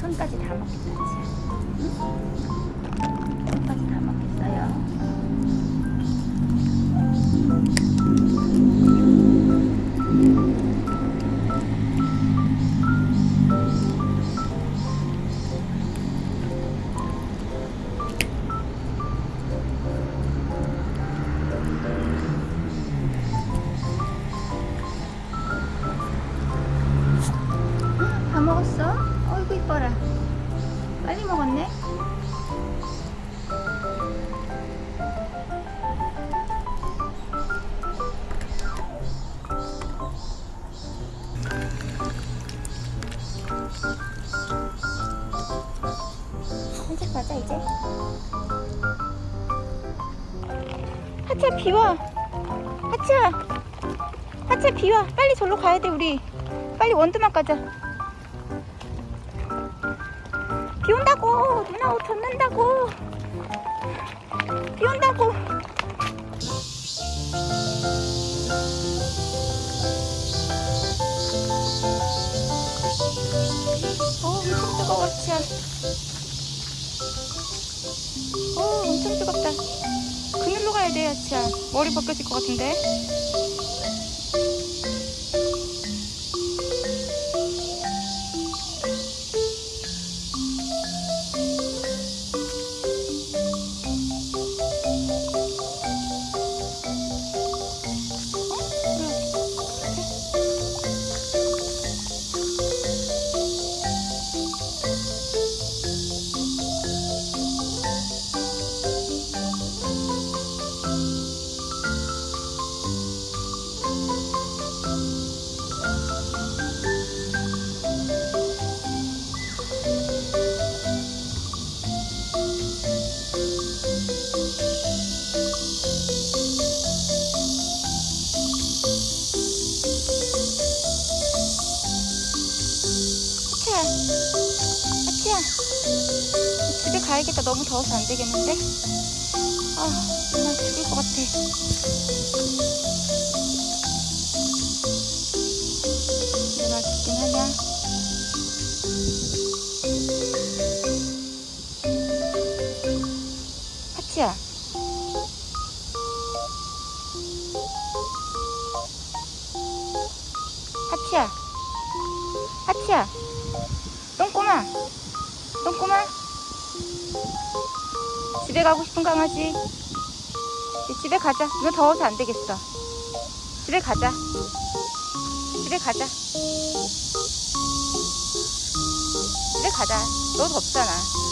천까지 다 먹겠다. 응? 천까지 다 먹겠어요. 가자 이제. 하차 비와 하차 하차 비와 빨리 절로 가야 돼 우리. 빨리 원두막 가자. 비 온다고. 누나 옷 젖는다고. 비 온다고 엄청 뜨겁다. 그늘로 가야 돼 야치야. 머리 벗겨질 것 같은데 하치야 집에 가야겠다. 너무 더워서 안 되겠는데? 아 정말 죽을 것 같아. 누나 죽긴 하냐? 하치야. 하치야. 하치야 똥꼬마 똥꼬마 집에 가고 싶은 강아지 집에 가자. 이거 더워서 안 되겠어. 집에 가자. 집에 가자. 집에 가자. 너 덥잖아